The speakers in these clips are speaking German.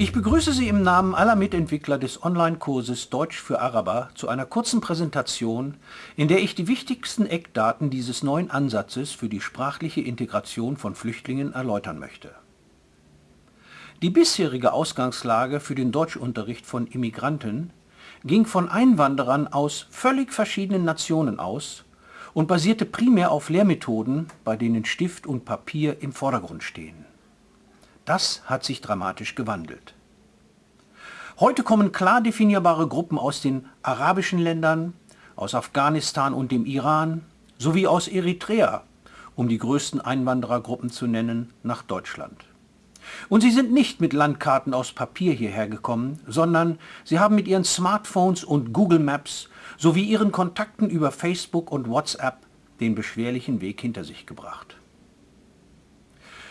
Ich begrüße Sie im Namen aller Mitentwickler des Online-Kurses Deutsch für Araber zu einer kurzen Präsentation, in der ich die wichtigsten Eckdaten dieses neuen Ansatzes für die sprachliche Integration von Flüchtlingen erläutern möchte. Die bisherige Ausgangslage für den Deutschunterricht von Immigranten ging von Einwanderern aus völlig verschiedenen Nationen aus und basierte primär auf Lehrmethoden, bei denen Stift und Papier im Vordergrund stehen. Das hat sich dramatisch gewandelt. Heute kommen klar definierbare Gruppen aus den arabischen Ländern, aus Afghanistan und dem Iran sowie aus Eritrea, um die größten Einwanderergruppen zu nennen, nach Deutschland. Und sie sind nicht mit Landkarten aus Papier hierher gekommen, sondern sie haben mit ihren Smartphones und Google Maps sowie ihren Kontakten über Facebook und WhatsApp den beschwerlichen Weg hinter sich gebracht.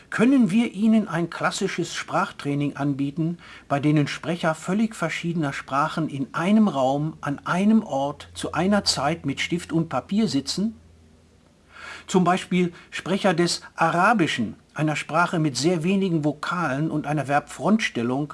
Können wir Ihnen ein klassisches Sprachtraining anbieten, bei denen Sprecher völlig verschiedener Sprachen in einem Raum, an einem Ort, zu einer Zeit mit Stift und Papier sitzen? Zum Beispiel Sprecher des Arabischen, einer Sprache mit sehr wenigen Vokalen und einer Verbfrontstellung,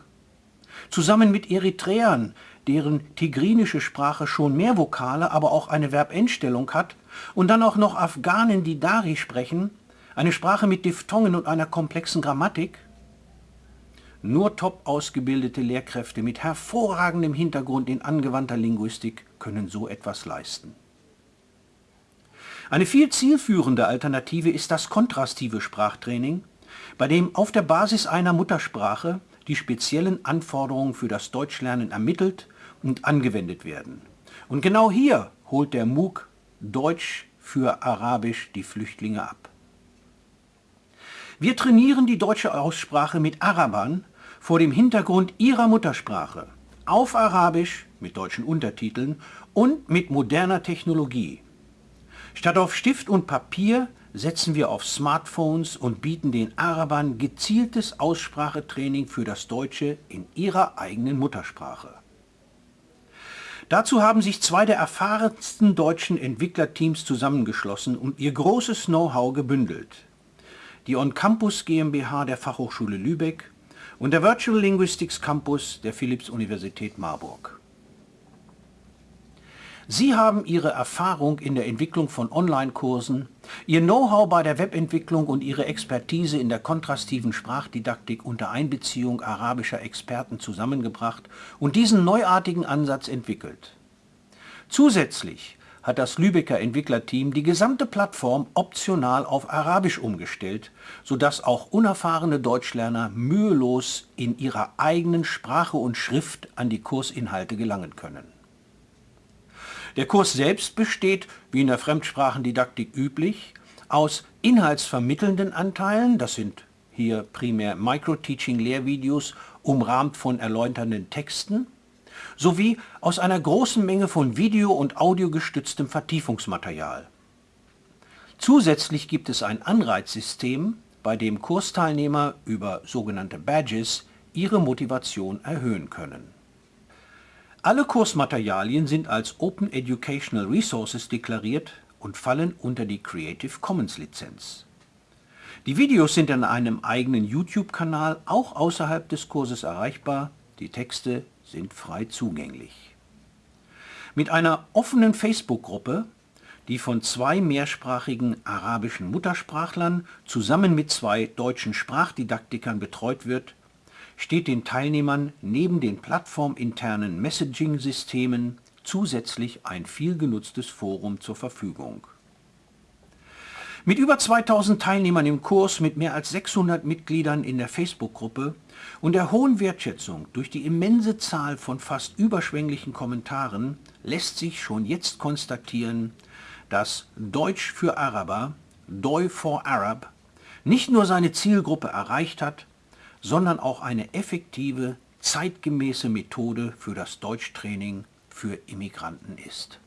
zusammen mit Eritreern, deren tigrinische Sprache schon mehr Vokale, aber auch eine Verbendstellung hat, und dann auch noch Afghanen, die Dari sprechen, eine Sprache mit Diphthongen und einer komplexen Grammatik? Nur top ausgebildete Lehrkräfte mit hervorragendem Hintergrund in angewandter Linguistik können so etwas leisten. Eine viel zielführende Alternative ist das kontrastive Sprachtraining, bei dem auf der Basis einer Muttersprache die speziellen Anforderungen für das Deutschlernen ermittelt und angewendet werden. Und genau hier holt der MOOC Deutsch für Arabisch die Flüchtlinge ab. Wir trainieren die deutsche Aussprache mit Arabern vor dem Hintergrund ihrer Muttersprache, auf Arabisch mit deutschen Untertiteln und mit moderner Technologie. Statt auf Stift und Papier setzen wir auf Smartphones und bieten den Arabern gezieltes Aussprachetraining für das Deutsche in ihrer eigenen Muttersprache. Dazu haben sich zwei der erfahrensten deutschen Entwicklerteams zusammengeschlossen und ihr großes Know-how gebündelt die On Campus GmbH der Fachhochschule Lübeck und der Virtual Linguistics Campus der Philipps-Universität Marburg. Sie haben Ihre Erfahrung in der Entwicklung von Online-Kursen, Ihr Know-how bei der Webentwicklung und Ihre Expertise in der kontrastiven Sprachdidaktik unter Einbeziehung arabischer Experten zusammengebracht und diesen neuartigen Ansatz entwickelt. Zusätzlich hat das Lübecker Entwicklerteam die gesamte Plattform optional auf Arabisch umgestellt, sodass auch unerfahrene Deutschlerner mühelos in ihrer eigenen Sprache und Schrift an die Kursinhalte gelangen können. Der Kurs selbst besteht, wie in der Fremdsprachendidaktik üblich, aus inhaltsvermittelnden Anteilen, das sind hier primär Micro-Teaching-Lehrvideos, umrahmt von erläuternden Texten, sowie aus einer großen Menge von video- und audiogestütztem Vertiefungsmaterial. Zusätzlich gibt es ein Anreizsystem, bei dem Kursteilnehmer über sogenannte Badges ihre Motivation erhöhen können. Alle Kursmaterialien sind als Open Educational Resources deklariert und fallen unter die Creative Commons Lizenz. Die Videos sind in einem eigenen YouTube-Kanal auch außerhalb des Kurses erreichbar, die Texte sind frei zugänglich. Mit einer offenen Facebook-Gruppe, die von zwei mehrsprachigen arabischen Muttersprachlern zusammen mit zwei deutschen Sprachdidaktikern betreut wird, steht den Teilnehmern neben den plattforminternen Messaging-Systemen zusätzlich ein viel genutztes Forum zur Verfügung. Mit über 2000 Teilnehmern im Kurs, mit mehr als 600 Mitgliedern in der Facebook-Gruppe und der hohen Wertschätzung durch die immense Zahl von fast überschwänglichen Kommentaren lässt sich schon jetzt konstatieren, dass Deutsch für Araber, Doi for Arab, nicht nur seine Zielgruppe erreicht hat, sondern auch eine effektive, zeitgemäße Methode für das Deutschtraining für Immigranten ist.